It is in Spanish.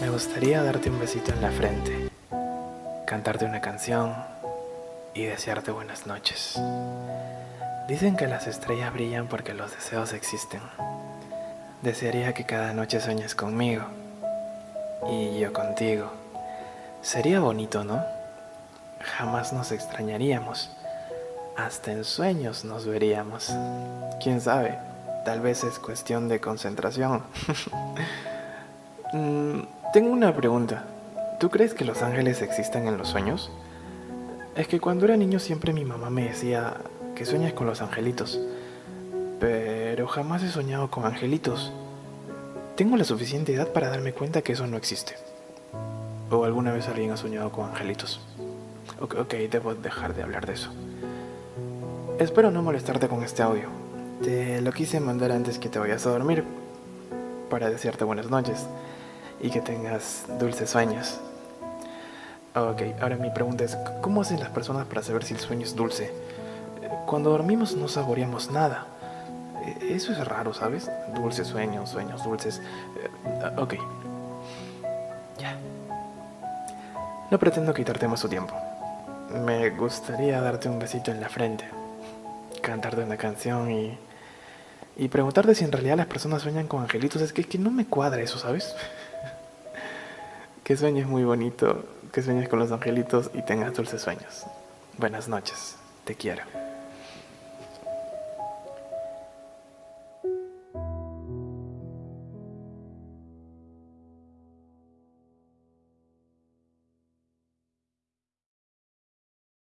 Me gustaría darte un besito en la frente, cantarte una canción y desearte buenas noches. Dicen que las estrellas brillan porque los deseos existen. Desearía que cada noche sueñes conmigo y yo contigo. Sería bonito, ¿no? Jamás nos extrañaríamos. Hasta en sueños nos veríamos. ¿Quién sabe? Tal vez es cuestión de concentración. Mm, tengo una pregunta. ¿Tú crees que los ángeles existen en los sueños? Es que cuando era niño siempre mi mamá me decía que sueñas con los angelitos. Pero jamás he soñado con angelitos. Tengo la suficiente edad para darme cuenta que eso no existe. ¿O alguna vez alguien ha soñado con angelitos? Ok, ok, debo dejar de hablar de eso. Espero no molestarte con este audio. Te lo quise mandar antes que te vayas a dormir para desearte buenas noches y que tengas dulces sueños. Ok, ahora mi pregunta es, ¿cómo hacen las personas para saber si el sueño es dulce? Cuando dormimos no saboreamos nada. E, eso es raro, ¿sabes? Dulces sueños, sueños dulces. Eh, ok. Ya. No pretendo quitarte más tu tiempo. Me gustaría darte un besito en la frente, cantarte una canción y, y preguntarte si en realidad las personas sueñan con angelitos. Es que, es que no me cuadra eso, ¿sabes? Que sueñes muy bonito, que sueñes con los angelitos y tengas dulces sueños. Buenas noches, te quiero.